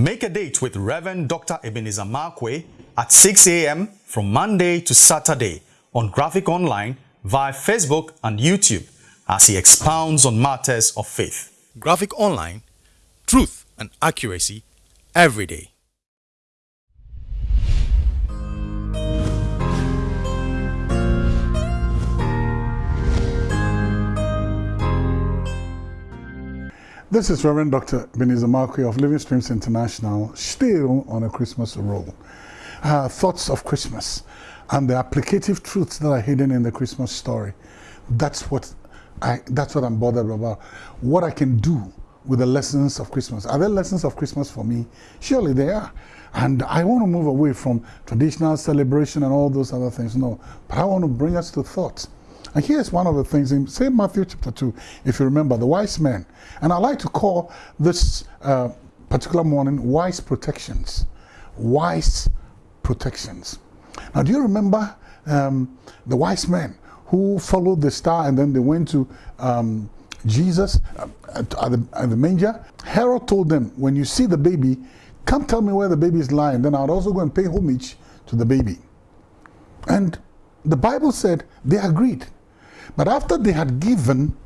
Make a date with Reverend Dr. Ebenezer Markwei at 6 a.m. from Monday to Saturday on Graphic Online via Facebook and YouTube as he expounds on matters of faith. Graphic Online, truth and accuracy every day. This is Reverend Dr. Markwei of Living Streams International, still on a Christmas roll. Uh, thoughts of Christmas and the applicative truths that are hidden in the Christmas story. That's what, I, that's what I'm bothered about. What I can do with the lessons of Christmas. Are there lessons of Christmas for me? Surely they are. And I want to move away from traditional celebration and all those other things. No, but I want to bring us to thoughts and here's one of the things in, St. Matthew chapter 2, if you remember, the wise men. And I like to call this uh, particular morning wise protections. Wise protections. Now, do you remember um, the wise men who followed the star and then they went to um, Jesus uh, at, at, the, at the manger? Herod told them, when you see the baby, come tell me where the baby is lying. Then I'll also go and pay homage to the baby. And the Bible said they agreed. But after they had given,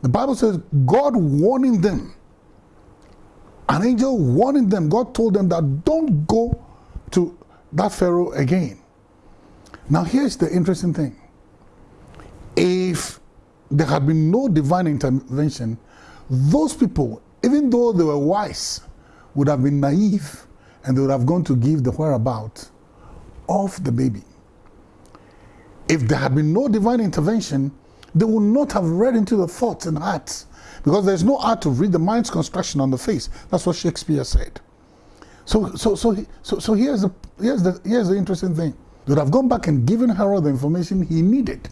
the Bible says God warning them, an angel warning them, God told them that don't go to that Pharaoh again. Now here's the interesting thing. If there had been no divine intervention, those people, even though they were wise, would have been naive and they would have gone to give the whereabouts of the baby. If there had been no divine intervention, they will not have read into the thoughts and hearts because there's no art to read the mind's construction on the face. That's what Shakespeare said. So, so, so, so, so here's, the, here's, the, here's the interesting thing. They would have gone back and given Herod the information he needed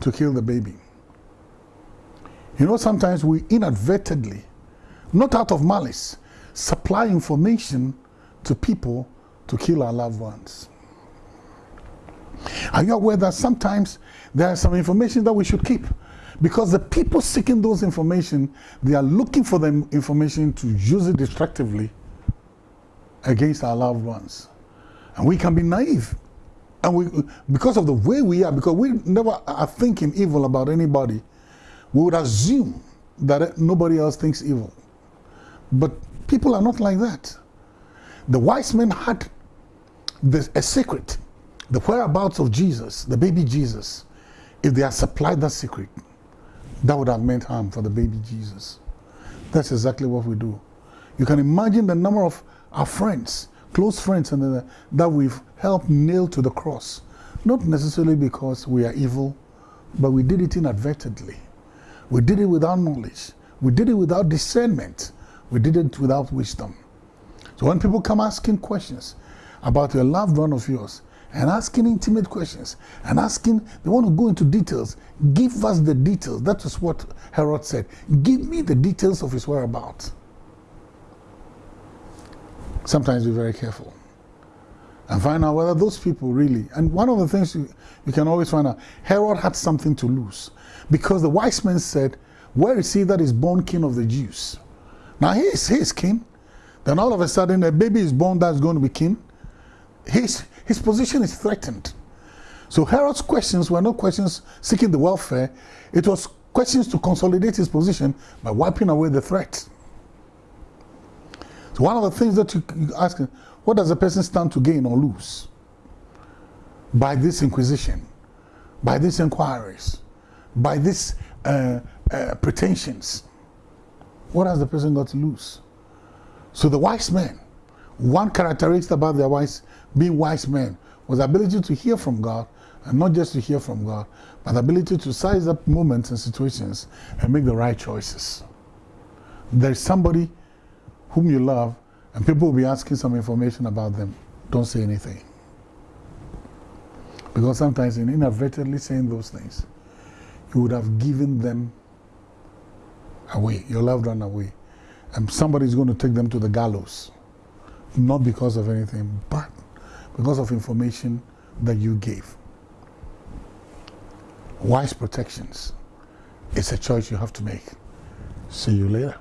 to kill the baby. You know, sometimes we inadvertently, not out of malice, supply information to people to kill our loved ones. Are you aware that sometimes there is some information that we should keep? Because the people seeking those information, they are looking for the information to use it destructively against our loved ones. And we can be naive. And we, because of the way we are, because we never are thinking evil about anybody, we would assume that nobody else thinks evil. But people are not like that. The wise men had this, a secret the whereabouts of Jesus, the baby Jesus, if they had supplied that secret, that would have meant harm for the baby Jesus. That's exactly what we do. You can imagine the number of our friends, close friends, and uh, that we've helped nail to the cross. Not necessarily because we are evil, but we did it inadvertently. We did it without knowledge. We did it without discernment. We did it without wisdom. So when people come asking questions about a loved one of yours, and asking intimate questions and asking, they want to go into details. Give us the details. That is what Herod said. Give me the details of his whereabouts. Sometimes be very careful and find out whether those people really, and one of the things you, you can always find out, Herod had something to lose because the wise men said, where is he that is born king of the Jews? Now he is, he is king. Then all of a sudden a baby is born that's going to be king. He's, his position is threatened. So Herod's questions were not questions seeking the welfare, it was questions to consolidate his position by wiping away the threat. So one of the things that you ask, what does a person stand to gain or lose by this inquisition, by these inquiries, by these uh, uh, pretensions? What has the person got to lose? So the wise men, one characteristic about their wise being wise men was the ability to hear from God, and not just to hear from God, but the ability to size up moments and situations and make the right choices. There's somebody whom you love, and people will be asking some information about them. Don't say anything. Because sometimes in inadvertently saying those things, you would have given them away, your loved one away. And somebody's going to take them to the gallows. Not because of anything, but because of information that you gave. Wise protections. It's a choice you have to make. See you later.